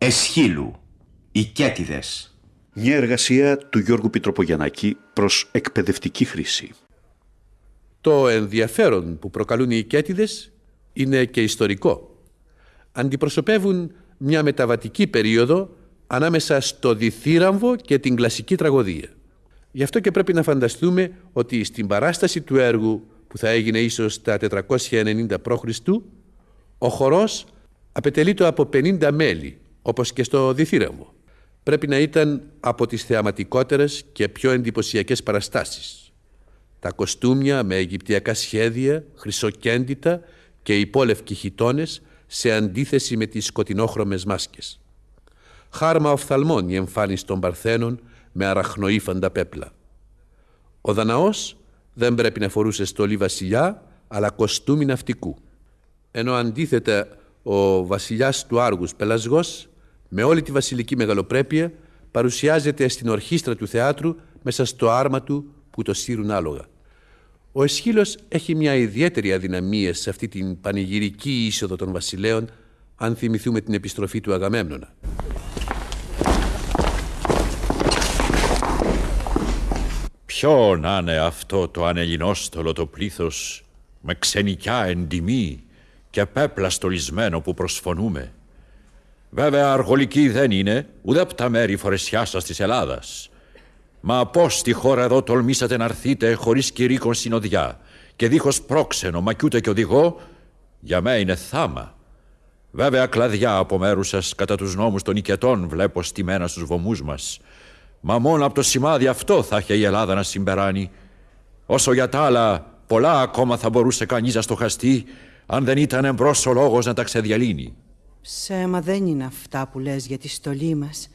Εσχύλου, οι Κέτιδες. Μια εργασία του Γιώργου Πιτροπογιαννάκη προς εκπαιδευτική χρήση. Το ενδιαφέρον που προκαλούν οι Κέτιδες είναι και ιστορικό. Αντιπροσωπεύουν μια μεταβατική περίοδο ανάμεσα στο διθύραμβο και την κλασική τραγωδία. Γι' αυτό και πρέπει να φανταστούμε ότι στην παράσταση του έργου που θα έγινε ίσως τα 490 π.Χ. ο χορός απαιτελείται από 50 μέλη, όπως και στο διθύραμβο. Πρέπει να ήταν από τις θεαματικότερες και πιο εντυπωσιακές παραστάσεις. Τα κοστούμια με αιγυπτιακά σχέδια, χρυσοκέντητα και υπόλευκοι χιτώνες σε αντίθεση με τις σκοτεινόχρωμες μάσκες. Χάρμα οφθαλμών η εμφάνιση των Παρθένων με αραχνοήφαντα πέπλα. Ο Δαναός δεν πρέπει να φορούσε στολή βασιλιά, αλλά κοστούμι ναυτικού. Ενώ αντίθετα ο βασιλιάς του Άργους Πελασγός, με όλη τη βασιλική μεγαλοπρέπεια, παρουσιάζεται στην ορχήστρα του θεάτρου μέσα στο άρμα του που το σύρουν άλογα. Ο Εσχύλος έχει μια ιδιαίτερη αδυναμία σε αυτή την πανηγυρική είσοδο των βασιλέων, αν θυμηθούμε την επιστροφή του Αγαμέμνονα. Ποιο να είναι αυτό το ανελληνόστολο το πλήθος με ξενικιά εντιμή και πέπλα στολισμένο που προσφωνούμε; Βέβαια αργολική δεν είναι ούτε από τα μέρη φορεσιάσας της Ελλάδας. Μα πώς στη χώρα εδώ τολμήσατε να έρθείτε χωρίς κηρύκον συνοδιά και δίχως πρόξενο μα κι ούτε και οδηγό, για μέ είναι θάμα. Βέβαια κλαδιά από μέρους σας κατά τους νόμους των οικετών βλέπω στημένα στους βομούς μας Μα μόνο από το σημάδι αυτό θα είχε η Ελλάδα να συμπεράνει. Όσο για τα άλλα, πολλά ακόμα θα μπορούσε κανείς να στοχαστεί αν δεν ήταν εμπρός ο λόγος να τα ξεδιαλύνει. Ψέμα δεν είναι αυτά που λες για τη στολή μας.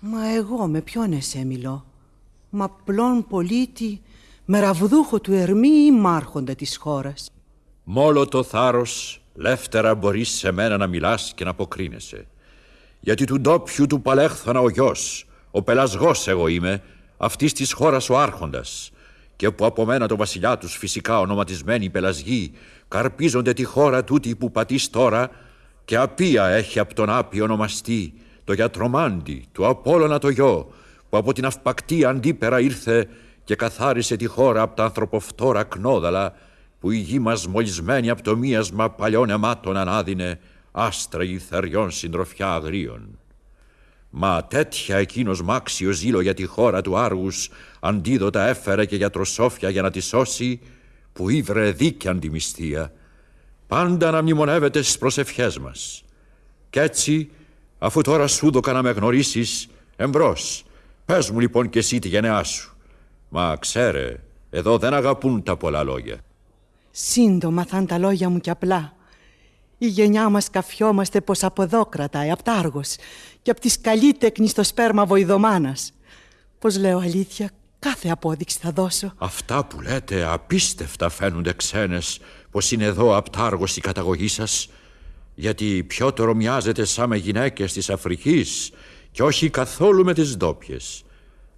Μα εγώ με ποιον εσέ μιλώ; Μα πλόν πολίτη, με ραβδούχο του Ερμή ή μάρχοντα της χώρας. Μόλο το θάρρος, λεύτερα μπορείς σε μένα να μιλάς και να αποκρίνεσαι. Γιατί του ντόπιου του παλέχθωνα ο γιος, ο πελασγός εγώ είμαι, αυτής της χώρας ο άρχοντας και που από μένα το βασιλιά τους φυσικά ονοματισμένοι πελασγοί καρπίζονται τη χώρα τούτη που πατείς τώρα και απία έχει από τον άπη ονομαστή το γιατρομάντι του Απόλλωνα το γιο που από την αυπακτή αντίπερα ήρθε και καθάρισε τη χώρα από τα ανθρωποφτόρα κνόδαλα που η γη μας μολυσμένη από το μίασμα παλιών αιμάτων ανάδυνε άστρα θεριών συντροφιά αγρίων. Μα τέτοια εκείνος μάξιο ζήλο για τη χώρα του Άργους αντίδοτα έφερε και για τροσόφια για να τη σώσει που ήβρε δίκαια αντιμυστία πάντα να μνημονεύεται στις προσευχές μας. Κι έτσι, αφού τώρα σου δώκα να με γνωρίσεις, εμπρός, πες μου λοιπόν και εσύ τη γενεά σου. Μα ξέρε, εδώ δεν αγαπούν τα πολλά λόγια. Σύντομα θα είναι τα λόγια μου κι απλά. Η γενιά μας καφιόμαστε πως από εδώ κρατάει, απ' τάργος και απ' τη σκαλή τέκνη στο σπέρμα βοηδομάνας. Πως λέω αλήθεια, κάθε απόδειξη θα δώσω. Αυτά που λέτε απίστευτα φαίνονται ξένες πως είναι εδώ απ' τάργος η καταγωγή σας γιατί πιότερο μοιάζετε σαν με γυναίκες της Αφρικής και όχι καθόλου με τις ντόπιες.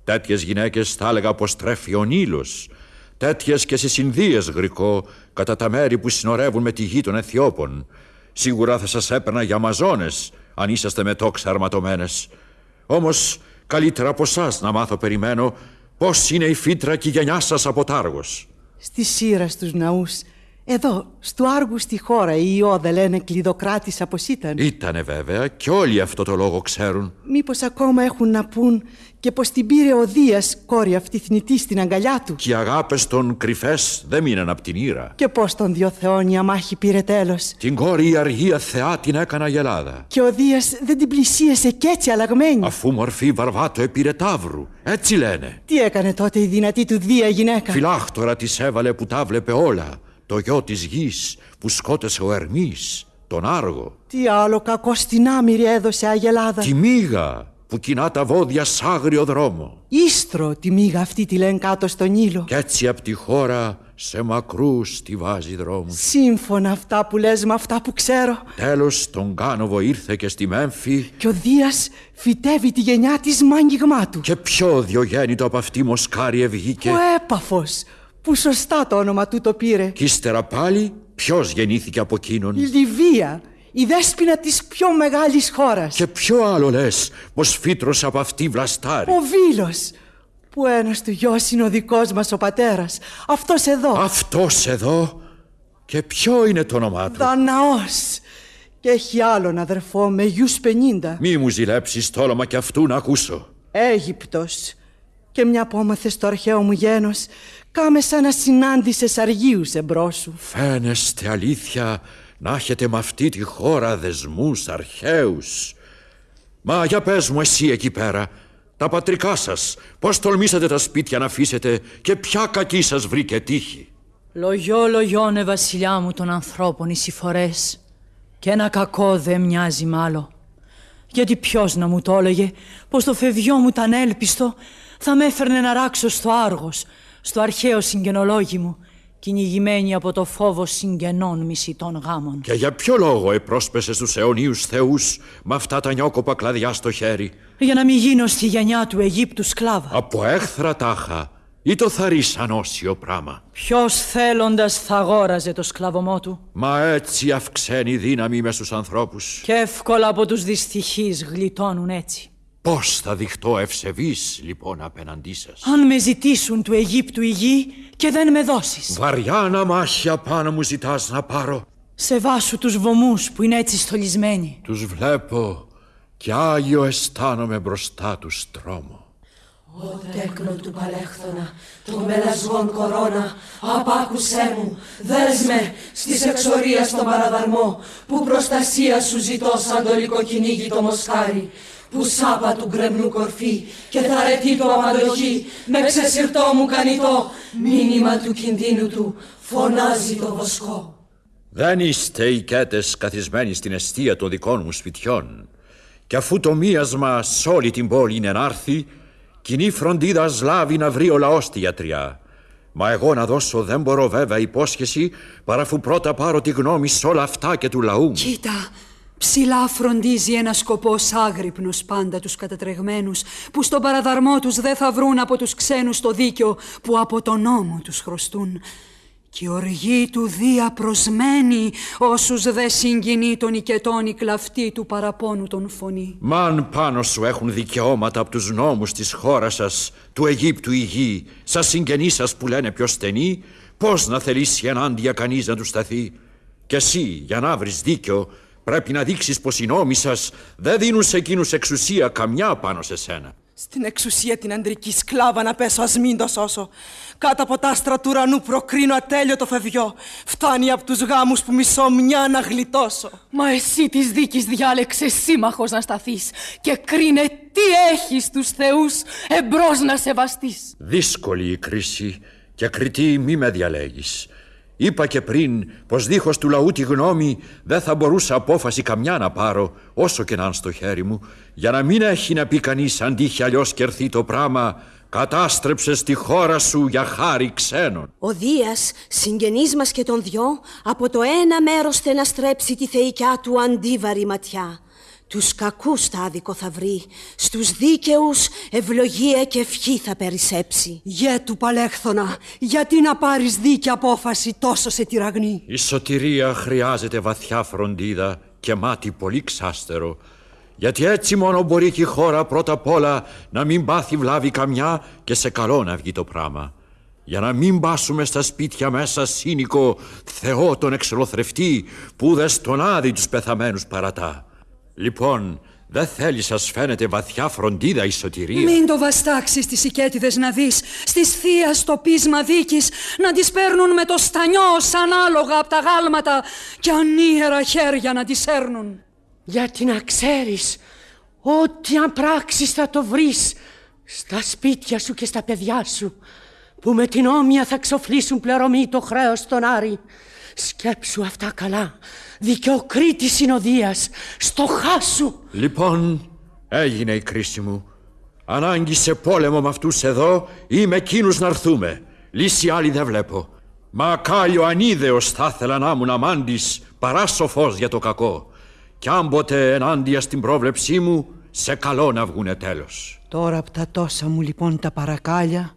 Τέτοιες γυναίκες θα έλεγα πως τρέφει ο Νείλος τέτοιες και στις Ινδίες γρικό κατά τα μέρη που συνορεύουν με τη γη των Αιθιώπων Σίγουρα θα σας έπαιρνα για Αμαζόνες αν είσαστε με τόξα αρματωμένες. Όμως καλύτερα από εσά να μάθω περιμένω πώς είναι η φύτρα και η γενιά σας από Τάργος. Στη σύρα στους ναούς εδώ, στο Άργου στη χώρα, η Ιώδα λένε κλειδοκράτησα πως ήταν. Ήτανε βέβαια και όλοι αυτό το λόγο ξέρουν. Μήπως ακόμα έχουν να πούν και πως την πήρε ο Δίας, κόρη αυτή θνητή στην αγκαλιά του. Και οι αγάπες των κρυφές δεν μείναν απ' την ήρα. Και πως τον δυο θεών η αμάχη πήρε τέλος. Την κόρη η αργία θεά την έκανα γελάδα. Και ο Δίας δεν την πλησίασε κι έτσι αλλαγμένη. Αφού μορφή βαρβάτο επήρε τάβρου. Έτσι λένε. Τι έκανε τότε η δυνατή του Δία γυναίκα; Φυλάχτορα της έβαλε που τα βλέπε όλα το γιο της γης που σκότωσε ο Ερμής, τον Άργο. Τι άλλο κακό στην άμυρη έδωσε Αγελάδα. Τη μίγα που κοινά τα βόδια σ' άγριο δρόμο. Ίστρο τη μίγα αυτή τη λένε κάτω στον ήλιο. Κι έτσι απ' τη χώρα σε μακρούς τη βάζει δρόμους. Σύμφωνα αυτά που λες με αυτά που ξέρω. Τέλος τον Κάνοβο ήρθε και στη Μέμφη. Και ο Δίας φυτεύει τη γενιά της μάγγιγμά του. Και πιο διογέννητο από αυτή μοσκάρι ευγήκε. Ο έπαφος που σωστά το όνομα του το πήρε; Κι ύστερα πάλι ποιος γεννήθηκε από εκείνον; Η Λιβύα, η δέσποινα της πιο μεγάλης χώρας. Και ποιο άλλο λες πως φύτρωσε από αυτή βλαστάρι. Ο Βίλος, που ένας του γιος είναι ο δικός μας ο πατέρας. Αυτός εδώ. Αυτός εδώ; Και ποιο είναι το όνομά του; Δαναός. Και έχει άλλον αδερφό με γιους πενήντα. Μη μου ζηλέψεις το όνομα κι αυτού να ακούσω. Αίγυπτος. Και μια που άμαθες το αρχαίο μου γένος, κάμε σαν να συνάντησες αργίους εμπρός σου. Φαίνεστε αλήθεια να έχετε με αυτή τη χώρα δεσμούς αρχαίους. Μα για πες μου εσύ εκεί πέρα, τα πατρικά σας, πώς τολμήσατε τα σπίτια να αφήσετε και ποια κακή σας βρήκε τύχη; Λογιό λογιώνε βασιλιά μου των ανθρώπων οι συφορές και ένα κακό δεν μοιάζει μ' άλλο. Γιατί ποιος να μου το έλεγε πως το φευγιό μου ήταν έλπιστο θα με έφερνε να ράξω στο Άργος, στο αρχαίο συγγενολόγι μου, κυνηγημένη από το φόβο συγγενών μισητών γάμων. Και για ποιο λόγο επρόσπεσες τους αιωνίους θεούς με αυτά τα νιόκοπα κλαδιά στο χέρι; Για να μην γίνω στη γενιά του Αιγύπτου σκλάβα. Από έχθρα τάχα ή το θαρείς ανώσιο πράμα; Ποιος θέλοντας θα αγόραζε το σκλαβωμό του; Μα έτσι αυξαίνει η δύναμη με στους ανθρώπους. Και εύκολα από τους δυστυχείς γλιτώνουν έτσι. Πώς θα δειχτώ ευσεβής λοιπόν απέναντί σας; Αν με ζητήσουν του Αιγύπτου η γη και δεν με δώσεις. Βαριά να μάχια πάνω μου ζητάς να πάρω. Σε βάσου τους βωμούς που είναι έτσι στολισμένοι. Τους βλέπω και άγιο αισθάνομαι μπροστά τους τρόμο. Ω τέκνο του παλέχθωνα, το μελασγόν κορώνα, απάκουσέ μου, δέσμε στις εξορία στον παραδαρμό, που προστασία σου ζητώ σαν το λικοκυνήγι το μοσχάρι, που σάπα του γκρεμνού κορφή και θαρετή του αμαντοχή, με ξεσυρτό μου κανητό, μήνυμα του κινδύνου του, φωνάζει το βοσκό. Δεν είστε οικέτες καθισμένοι στην αιστεία των δικών μου σπιτιών. Και αφού το μίασμα σ' όλη την πόλη είναι να έρθει, κοινή φροντίδα σλάβει να βρει ο λαός τη γιατριά. Μα εγώ να δώσω δεν μπορώ βέβαια υπόσχεση παρά αφού πρώτα πάρω τη γνώμη σ' όλα αυτά και του λαού. Κοίτα, ψηλά φροντίζει ένας σκοπός άγρυπνος πάντα τους κατατρεγμένους που στον παραδαρμό τους δεν θα βρουν από τους ξένους το δίκιο που από τον νόμο τους χρωστούν. Κι η οργή του δία προσμένει όσους δε συγκινεί τον οικετών η κλαφτή του παραπώνου τον φωνή. Μαν πάνω σου έχουν δικαιώματα από τους νόμους της χώρας σας, του Αιγύπτου η γη, σας συγγενείς σας που λένε πιο στενοί, πώς να θελήσει ενάντια κανείς να τους σταθεί; Και εσύ, για να βρεις δίκιο, πρέπει να δείξεις πως οι νόμοι σας δεν δίνουν σε εκείνους εξουσία καμιά πάνω σε σένα. Στην εξουσία την αντρική σκλάβα να πέσω ας μην το σώσω. Κάτω από τα άστρα του ουρανού προκρίνω ατέλειωτο φευγιό. Φτάνει από τους γάμους που μισώ μια να γλιτώσω. Μα εσύ της δίκης διάλεξες σύμμαχος να σταθείς και κρίνε τι έχεις τους θεούς εμπρός να σεβαστείς. Δύσκολη η κρίση και κριτή μη με διαλέγεις. Είπα και πριν πως δίχως του λαού τη γνώμη δεν θα μπορούσα απόφαση καμιά να πάρω όσο και να είναι στο χέρι μου για να μην έχει να πει κανείς αν τύχει αλλιώς κερθεί το πράμα κατάστρεψες τη χώρα σου για χάρη ξένων. Ο Δίας, συγγενής μας και τον δυο, από το ένα μέρος θε να στρέψει τη θεϊκιά του αντίβαρη ματιά. Τους κακούς τα άδικο θα βρει, στους δίκαιους ευλογία και ευχή θα περισσέψει. Γε του παλέχθωνα, γιατί να πάρεις δίκαια απόφαση τόσο σε τυραγνή; Η σωτηρία χρειάζεται βαθιά φροντίδα και μάτι πολύ ξάστερο γιατί έτσι μόνο μπορεί και η χώρα πρώτα απ' όλα να μην πάθει βλάβη καμιά και σε καλό να βγει το πράμα. Για να μην πάσουμε στα σπίτια μέσα σύνικο Θεό τον εξολοθρευτή που δε στον άδει τους πεθαμένους παρατά. Λοιπόν, δεν θέλεις σας φαίνεται βαθιά φροντίδα η σωτηρία; Μην το βαστάξεις τις οικέτιδες να δεις, στις θείας στο πείσμα δίκης, να τις παίρνουν με το στανιό σαν άλογα από τα γάλματα και ανίερα χέρια να τις έρνουν. Γιατί να ξέρεις, ό,τι αν πράξεις θα το βρεις στα σπίτια σου και στα παιδιά σου, που με την όμοια θα ξοφλήσουν πληρωμή το χρέος στον Άρη. Σκέψου αυτά καλά, δικαιοκρίτη συνοδείας, στο χάσου. Λοιπόν, έγινε η κρίση μου. Ανάγκη σε πόλεμο με αυτούς εδώ ή με εκείνους να έρθουμε. Λύση άλλη δεν βλέπω. Μα κάλιο ανίδεος θα ήθελα να ήμουν αμάντης παρά σοφός για το κακό. Κι αν ποτέ ενάντια στην πρόβλεψή μου, σε καλό να βγουνε τέλος. Τώρα από τα τόσα μου λοιπόν τα παρακάλια,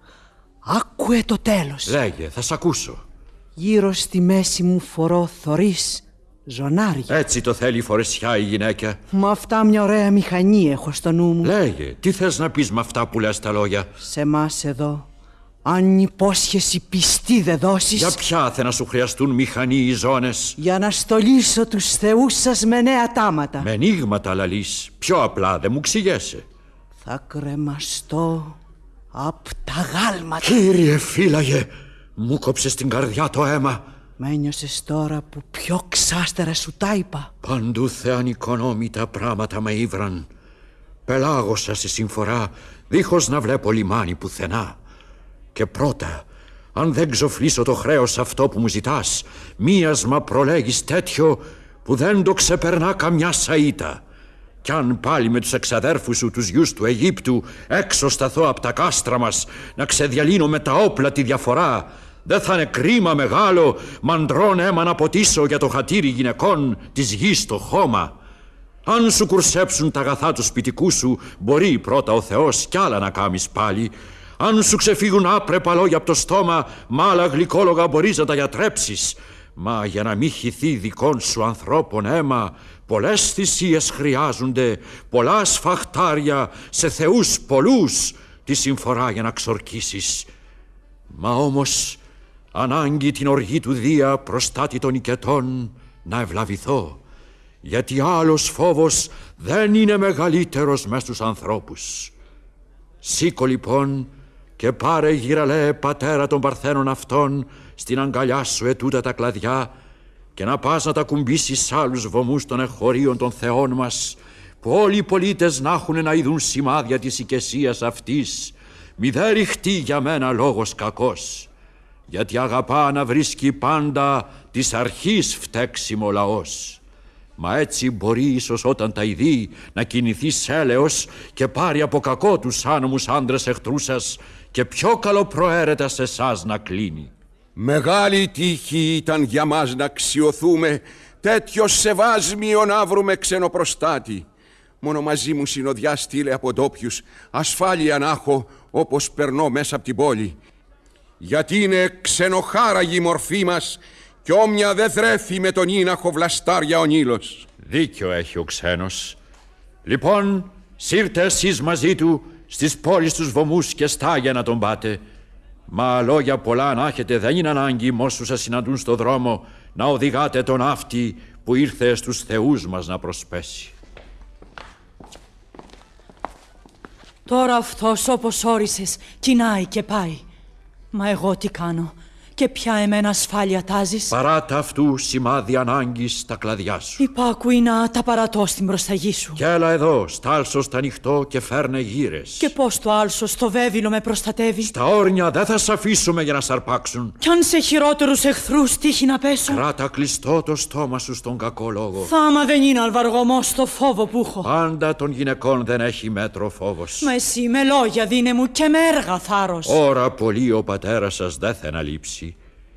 άκουε το τέλος. Λέγε, θα σ' ακούσω. Γύρω στη μέση μου φορώ θωρείς Ζωνάρια. Έτσι το θέλει η φορεσιά η γυναίκα. Μα αυτά μια ωραία μηχανή έχω στο νου μου. Λέγε, τι θες να πεις με αυτά που λες τα λόγια; Σε εμάς εδώ, αν υπόσχεση πιστή δεν δώσεις... Για ποια θα να σου χρειαστούν μηχανή οι ζώνες; Για να στολίσω τους θεούς σας με νέα τάματα. Με ενίγματα λαλείς. Πιο απλά δεν μου ξηγέσαι. Θα κρεμαστώ απ' τα γάλματα. Κύριε φύλαγε, μου κόψες την καρδιά το αίμα. Μ' ένιωσες τώρα που πιο ξάστερα σου τα είπα. Παντού θεανικονόμητα πράγματα με ήβραν. Πελάγωσα σε συμφορά, δίχως να βλέπω λιμάνι πουθενά. Και πρώτα, αν δεν ξοφλήσω το χρέος αυτό που μου ζητάς, μίασμα προλέγεις τέτοιο που δεν το ξεπερνά καμιά σαΐτα. Κι αν πάλι με τους εξαδέρφους σου, τους γιους του Αιγύπτου, έξω σταθώ από τα κάστρα μας, να ξεδιαλύνω με τα όπλα τη διαφορά, δεν θα είναι κρίμα μεγάλο μαντρών αίμα να ποτίσω για το χατήρι γυναικών της γης το χώμα. Αν σου κουρσέψουν τα αγαθά του σπιτικού σου, μπορεί πρώτα ο Θεός κι άλλα να κάμεις πάλι. Αν σου ξεφύγουν άπρεπα λόγια από το στόμα, μ' άλλα γλυκόλογα μπορείς να τα γιατρέψεις. Μα για να μην χυθεί δικών σου ανθρώπων αίμα, πολλές θυσίες χρειάζονται, πολλά σφαχτάρια σε θεούς πολλούς, τη συμφορά για να ξορκίσεις. Μα όμως ανάγκη την οργή του Δία προστάτη των οικετών να ευλαβηθώ, γιατί άλλος φόβος δεν είναι μεγαλύτερος μες στους ανθρώπους. Σήκω λοιπόν και πάρε γυραλέ πατέρα των παρθένων αυτών στην αγκαλιά σου ετούτα τα κλαδιά και να πας να τα κουμπίσεις σ' άλλους βωμούς των εχωρίων των θεών μας που όλοι οι πολίτες να έχουν να ειδούν σημάδια της οικεσίας αυτής μη δε ρηχτεί για μένα λόγος κακός γιατί αγαπά να βρίσκει πάντα της αρχής φταίξιμο λαός. Μα έτσι μπορεί ίσως όταν τα ειδεί να κινηθεί σέλεος και πάρει από κακό τους άνομους άντρες εχθρούς σας και πιο καλοπροαίρετα σε εσάς να κλείνει. Μεγάλη τύχη ήταν για μας να αξιοθούμε τέτοιο σεβάσμιο να βρούμε ξενοπροστάτη. Μόνο μαζί μου συνοδιά στείλε από ντόπιους, ασφάλεια να έχω όπως περνώ μέσα από την πόλη. Γιατί είναι ξενοχάραγη η μορφή μας κι όμοια δεν θρέφει με τον ίναχο βλαστάρια ο Νίλος. Δίκιο έχει ο ξένος. Λοιπόν, σύρτε εσείς μαζί του στις πόλεις τους βωμούς και στάγια να τον πάτε. Μα λόγια πολλά να έχετε δεν είναι ανάγκη μόσους σας συναντούν στο δρόμο να οδηγάτε τον αυτή που ήρθε στους θεούς μας να προσπέσει. Τώρα αυτός όπως όρισες κοινάει και πάει. Μα εγώ τι κάνω και ποια εμένα ασφάλεια τάζεις. Παράτα αυτού σημάδι ανάγκης στα κλαδιά σου. Υπάκουει να τα παρατώ στην προσταγή σου. Κι έλα εδώ, στάλσο στα ανοιχτό και φέρνε γύρες. Και πώς το άλσο στο βέβυλο με προστατεύει; Στα όρνια δεν θα σ' αφήσουμε για να σαρπάξουν. Κι αν σε χειρότερους εχθρούς τύχει να πέσω; Κράτα κλειστό το στόμα σου στον κακό λόγο. Θάμα δεν είναι αλβαργωμός το φόβο που έχω. Πάντα των γυναικών δεν έχει μέτρο φόβος. Μα εσύ με λόγια δίνε μου και με έργα θάρρος. Ώρα πολύ ο πατέρας σας δεν θα αναλείψει.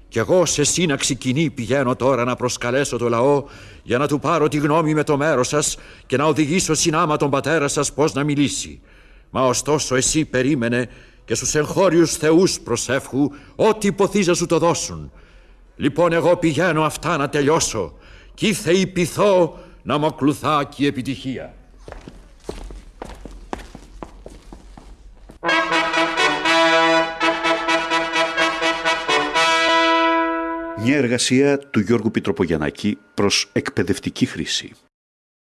Κι εγώ σε σύναξη κοινή πηγαίνω τώρα να προσκαλέσω το λαό για να του πάρω τη γνώμη με το μέρος σας και να οδηγήσω συνάμα τον πατέρα σας πώς να μιλήσει. Μα ωστόσο εσύ περίμενε και στους εγχώριους θεούς προσεύχου ό,τι υποθείς σου το δώσουν. Λοιπόν εγώ πηγαίνω αυτά να τελειώσω κι ήρθε η πειθώ να μου ακολουθά και η επιτυχία. Μια εργασία του Γιώργου Πιτροπογιαννάκη προς εκπαιδευτική χρήση.